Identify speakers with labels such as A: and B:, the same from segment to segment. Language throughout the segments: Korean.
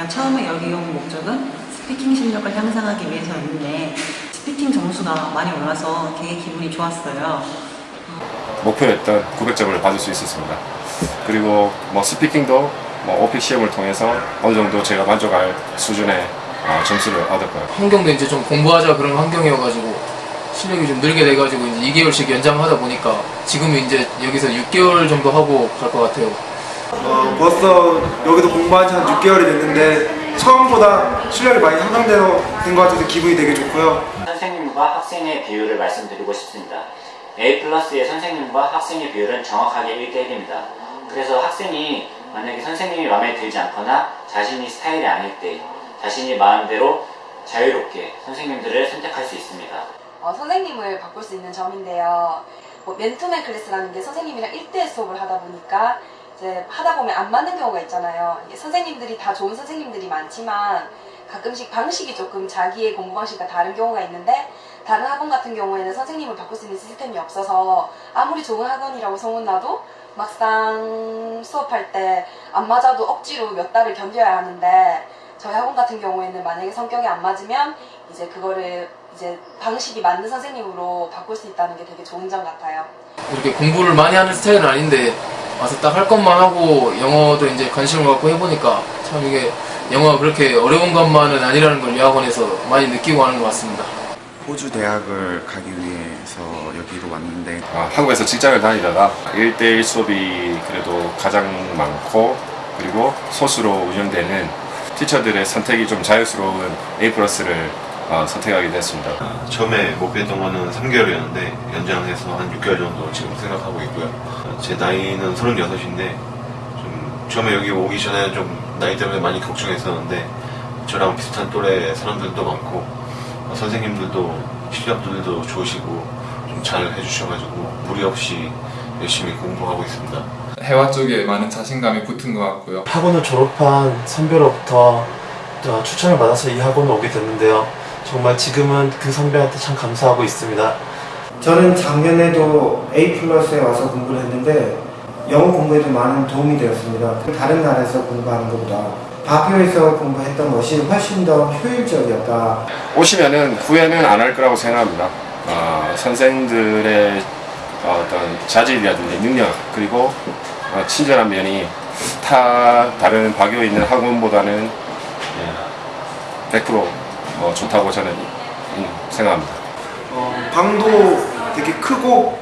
A: 제가 처음에 여기 온 목적은 speaking 실력을 향상하기 위해서였는데 speaking 점수가 많이 올라서 되게 기분이 좋았어요.
B: 목표했던 900점을 받을 수 있었습니다. 그리고 뭐 speaking도 뭐 OPIc 시험을 통해서 어느 정도 제가 만족할 수준의 어, 점수를 얻었고요.
C: 환경도 이제 좀 공부하자 그런 환경이어가지고 실력이 좀 늘게 돼가지고 이제 2개월씩 연장하다 보니까 지금은 이제 여기서 6개월 정도 하고 갈 것 같아요.
D: 어, 벌써 여기도 공부한 지 한 6개월이 됐는데 처음보다 실력이 많이 향상되어 된것 같아서 기분이 되게 좋고요.
E: 선생님과 학생의 비율을 말씀드리고 싶습니다. A 플러스의 선생님과 학생의 비율은 정확하게 1대1입니다. 그래서 학생이 만약에 선생님이 마음에 들지 않거나 자신이 스타일이 아닐 때 자신이 마음대로 자유롭게 선생님들을 선택할 수 있습니다.
F: 어, 선생님을 바꿀 수 있는 점인데요. 뭐 맨투맨 클래스라는 게 선생님이랑 1대1 수업을 하다 보니까 이제 하다 보면 안 맞는 경우가 있잖아요. 선생님들이 다 좋은 선생님들이 많지만 가끔씩 방식이 조금 자기의 공부 방식과 다른 경우가 있는데 다른 학원 같은 경우에는 선생님을 바꿀 수 있는 시스템이 없어서 아무리 좋은 학원이라고 소문나도 막상 수업할 때 안 맞아도 억지로 몇 달을 견뎌야 하는데 저희 학원 같은 경우에는 만약에 성격이 안 맞으면 이제 그거를 이제 방식이 맞는 선생님으로 바꿀 수 있다는 게 되게 좋은 점 같아요.
C: 이렇게 공부를 많이 하는 스타일은 아닌데 와서 딱 할 것만 하고 영어도 이제 관심을 갖고 해보니까 참 이게 영어가 그렇게 어려운 것만은 아니라는 걸이 학원에서 많이 느끼고 하는 것 같습니다.
G: 호주 대학을 가기 위해서 여기로 왔는데
B: 아, 한국에서 직장을 다니다가 1대1 수업이 그래도 가장 많고 그리고 소수로 운영되는 티처들의 선택이 좀 자유스러운 A 플러스를 어, 선택하게 됐습니다.
H: 처음에 목표했던 거는 3개월이었는데 연장해서 한 6개월 정도 지금 생각하고 있고요. 제 나이는 36인데 좀 처음에 여기 오기 전에 좀 나이 때문에 많이 걱정했었는데 저랑 비슷한 또래 사람들도 많고 어, 선생님들도 실력들도 좋으시고 좀 잘 해주셔가지고 무리 없이 열심히 공부하고 있습니다.
I: 해와 쪽에 많은 자신감이 붙은 것 같고요.
J: 학원을 졸업한 선배로부터 어, 추천을 받아서 이 학원을 오게 됐는데요. 정말 지금은 그 선배한테 참 감사하고 있습니다.
D: 저는 작년에도 A 플러스에 와서 공부를 했는데 영어 공부에도 많은 도움이 되었습니다. 다른 나라에서 공부하는 것보다 바표에서 공부했던 것이 훨씬 더 효율적이었다.
B: 오시면은 후회는 안 할 거라고 생각합니다. 어, 선생들의 어떤 자질이라든지 능력 그리고 어, 친절한 면이 타 다른 박여 있는 학원보다는 예, 100% 어, 좋다고 저는 음, 생각합니다.
D: 어, 방도 되게 크고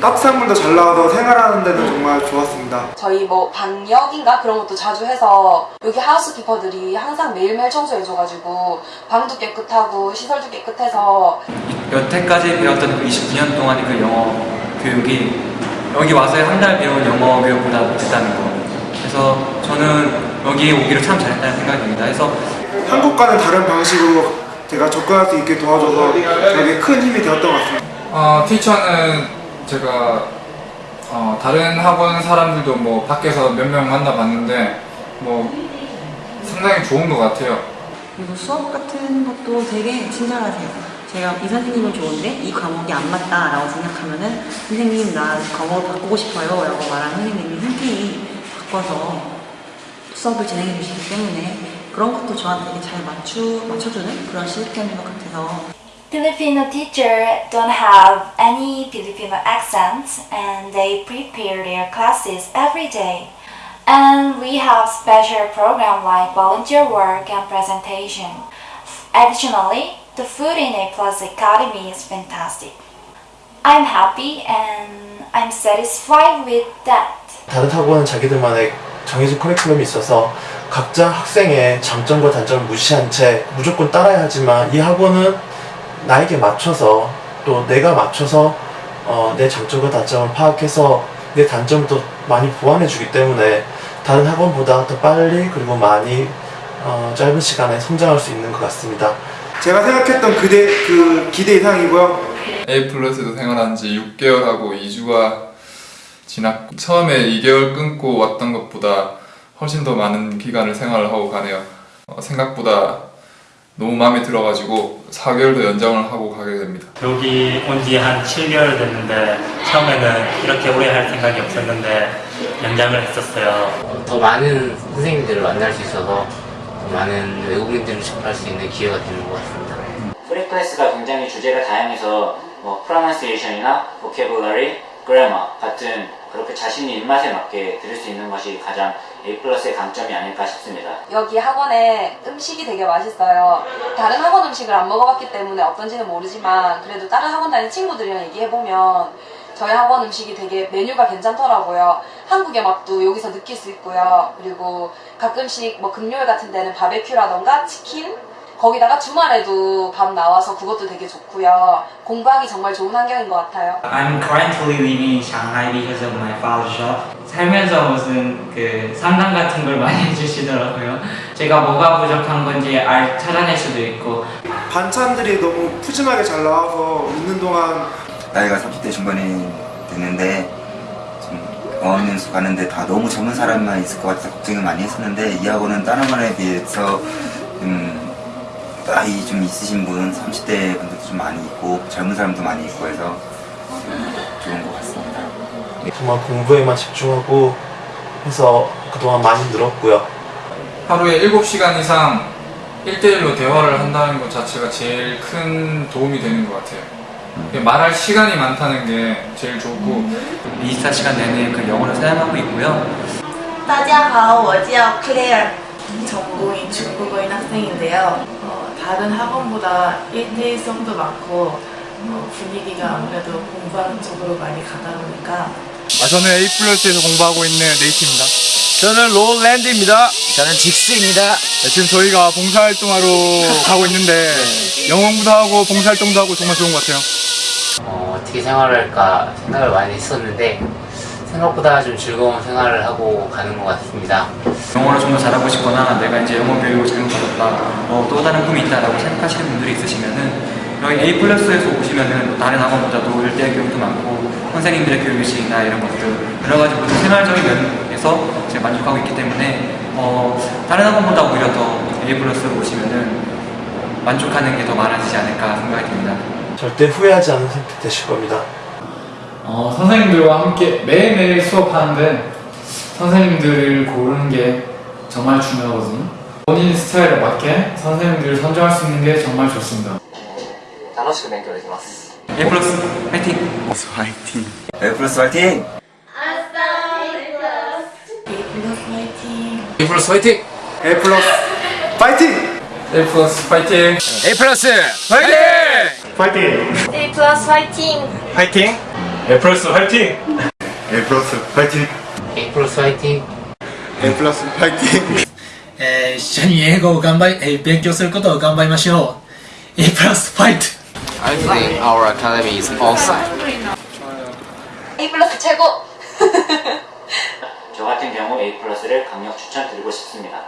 D: 딱상물도 잘 나와서 생활하는 데는 정말 좋았습니다.
F: 저희 뭐 방역인가 그런 것도 자주 해서 여기 하우스키퍼들이 항상 매일매일 청소해줘가지고 방도 깨끗하고 시설도 깨끗해서
K: 여태까지 배웠던 그 29년 동안의 그 영어 교육이 여기 와서 한 달 배운 영어 교육보다 못했다는 거 그래서 저는 여기 오기를 참 잘했다는 생각이 듭니다 그래서
D: 한국과는 다른 방식으로 제가 접근할 수 있게 도와줘서 되게 큰 힘이 되었던 것 같습니다.
I: 어, 티처는 제가 어, 다른 학원 사람들도 뭐 밖에서 몇 명 만나봤는데 뭐 상당히 좋은 것 같아요.
A: 그리고 수업 같은 것도 되게 친절하세요. 제가 이 선생님은 좋은데 이 과목이 안 맞다라고 생각하면은 선생님 나 과목을 바꾸고 싶어요 라고 말하는 선생님이 흔쾌히 바꿔서 수업을 진행해 주시기 때문에 그런 것도 저한테 되게 잘 맞추, 맞춰주는 그런 시스템인 것 같아서
L: Filipino teacher don't have any Filipino accents and they prepare their classes every day. And we have special program like volunteer work and presentation. Additionally, the food in A Plus Academy is fantastic. I'm happy and I'm satisfied with that.
J: 다른 학원은 자기들만의 정해진 커리큘럼이 있어서 각자 학생의 장점과 단점을 무시한 채 무조건 따라야 하지만 이 학원은 나에게 맞춰서 또 내가 맞춰서 어, 내 장점과 단점을 파악해서 내 단점을 더 많이 보완해 주기 때문에 다른 학원보다 더 빨리 그리고 많이 어, 짧은 시간에 성장할 수 있는 것 같습니다.
D: 제가 생각했던 그대, 그 기대 이상이고요.
I: A 플러스도 생활한 지 6개월하고 2주가 지났고 처음에 2개월 끊고 왔던 것보다 훨씬 더 많은 기간을 생활을 하고 가네요. 어, 생각보다 너무 마음에 들어가지고 4개월도 연장을 하고 가게 됩니다.
M: 여기 온 지 한 7개월 됐는데 처음에는 이렇게 오래 할 생각이 없었는데 연장을 했었어요.
N: 더 많은 선생님들을 만날 수 있어서 많은 외국인들을 접할 수 있는 기회가 되는 것 같습니다.
E: free class가 굉장히 주제가 다양해서 뭐 pronunciation이나 vocabulary, grammar 같은 그렇게 자신이 입맛에 맞게 들을 수 있는 것이 가장 A 플러스의 강점이 아닐까 싶습니다.
F: 여기 학원에 음식이 되게 맛있어요. 다른 학원 음식을 안 먹어봤기 때문에 어떤지는 모르지만 그래도 다른 학원 다니는 친구들이랑 얘기해보면 저희 학원 음식이 되게 메뉴가 괜찮더라고요. 한국의 맛도 여기서 느낄 수 있고요. 그리고 가끔씩 뭐 금요일 같은 데는 바베큐라던가 치킨 거기다가 주말에도 밥 나와서 그것도 되게 좋고요. 공부하기 정말 좋은 환경인 것 같아요.
K: I'm currently living in Shanghai because of my father's job. 살면서 무슨 그 상담 같은 걸 많이 해주시더라고요. 제가 뭐가 부족한 건지 알 찾아낼 수도 있고
D: 반찬들이 너무 푸짐하게 잘 나와서 있는 동안
O: 나이가 30대 중반이 됐는데 좀 어학연수 가는데 다 너무 젊은 사람만 있을 것 같아서 걱정을 많이 했었는데 이 학원은 다른 학원에 비해서 좀 나이 좀 있으신 분 30대 분들도 좀 많이 있고 젊은 사람도 많이 있고 해서 좀 좋은 것 같습니다.
J: 정말 공부에만 집중하고 해서 그동안 많이 늘었고요.
I: 하루에 7시간 이상 1대1로 대화를 한다는 것 자체가 제일 큰 도움이 되는 것 같아요. 말할 시간이 많다는 게 제일 좋고
K: 24시간 내내 그 영어를 사용하고 있고요.
P: 大家好，我叫 Claire. 전공이 중국어인 학생인데요. 어, 다른 학원보다 1대1 수업도 많고 어, 분위기가 아무래도 공부하는 쪽으로 많이 가다 보니까
Q: 아, 저는 A 플러스에서 공부하고 있는 네이트입니다. 저는 롤랜드입니다. 저는 직스입니다. 지금 저희가 봉사활동하러 가고 있는데 영어 공부도 하고 봉사활동도 하고 정말 좋은 것 같아요.
N: 어, 어떻게 생활을 할까 생각을 많이 했었는데 생각보다 좀 즐거운 생활을 하고 가는 것 같습니다.
K: 영어를 좀 더 잘하고 싶거나 내가 이제 영어 교육을 잘못 받았다 어, 또 다른 꿈이 있다라고 생각하시는 분들이 있으시면은 여기 A 플러스에서 오시면은 다른 학원보다도 1대1 교육도 많고 선생님들의 교육실이나 이런 것들 여러 가지 모든 생활적인 면에서 제가 만족하고 있기 때문에 어, 다른 학원보다 오히려 더 A 플러스로 오시면은 만족하는 게 더 많아지지 않을까 생각이 듭니다.
J: 절대 후회하지 않는 선택 되실 겁니다.
C: 어, 선생님들과 함께 매일매일 수업하는데 선생님들을 고르는 게 정말 중요하거든요. 본인 스타일에 맞게 선생님들을 선정할 수 있는 게 정말 좋습니다.
R: 楽しく勉強できます。
K: A 플러스 파이팅!
O: 화이팅! A 플러스 화이팅!
C: A 플러스 파이팅!
Q: A 플러스 파이팅!
C: A 플러스 파이팅!
Q: A 플러스 파이팅! 파이팅!
P: A 플러스 화이팅!
Q: 파이팅! A 플러스 화이팅! A 플러스 파이팅!
N: A 플러스 화이팅!
Q: A 플러스 파이팅!
S: えー一緒に英語を頑張り、えー勉強することを頑張りましょう。A プラスファイト
T: I think our academy is awesome.
F: A 플러스 최고!
E: 저 같은 경우 A 플러스를 강력 추천드리고 싶습니다.